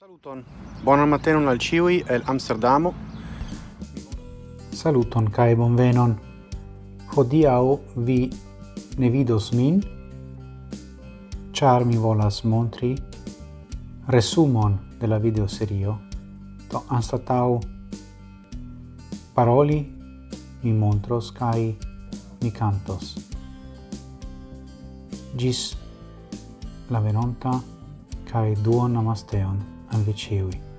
Saluton, Bonan matenon al ciui el Amsterdamo. Saluton kai bonvenon. Hodiau vi ne vidos min, char mi volas montri resumon de la videoserio. Do anstatau paroli mi montros kai mi cantos. Gis la venonta kai duon namasteon. and the Chewy.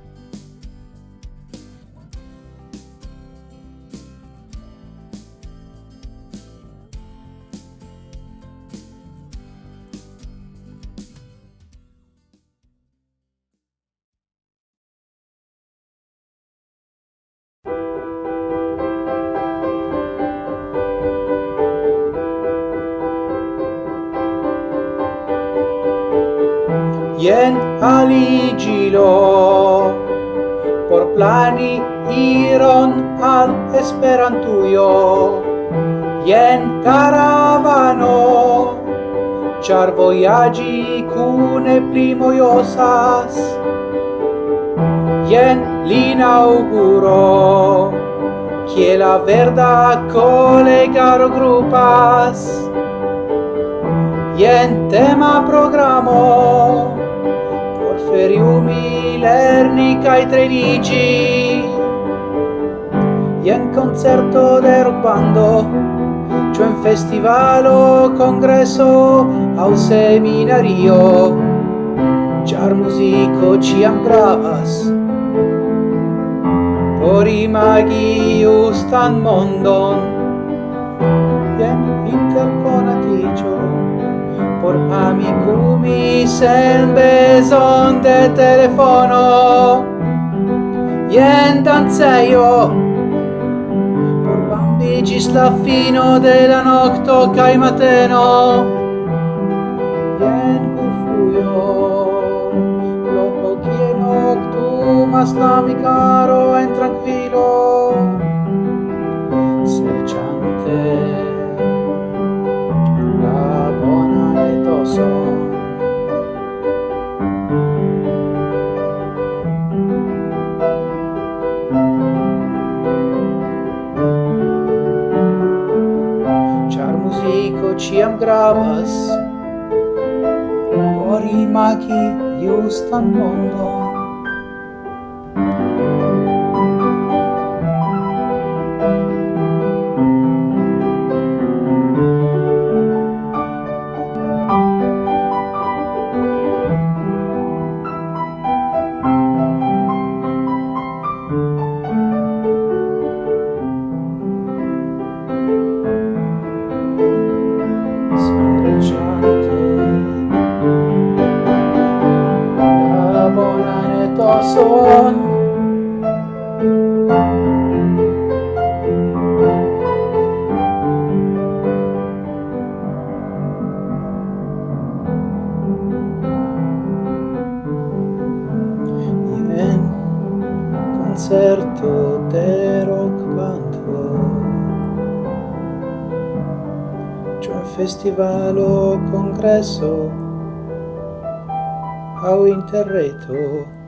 jen aligilo. Por plani iron al esperantujo jen caravano char voyagi cune primojosas jen l'inauguro che la verda collegaro grupas jen tema programo feriumi lerni kai tredici. Ien concerto de rock bando cioè un festivalo congresso au seminario. Char musico ciam gravas. Por imagi ustan mondon por amicumi sen beson de telefono. Ien danzeio por bambigis la fino de la nocto cae mateno iam gravas. Por imagi justan mondon. Concerto de rock bando Cioè festival o congresso au interreto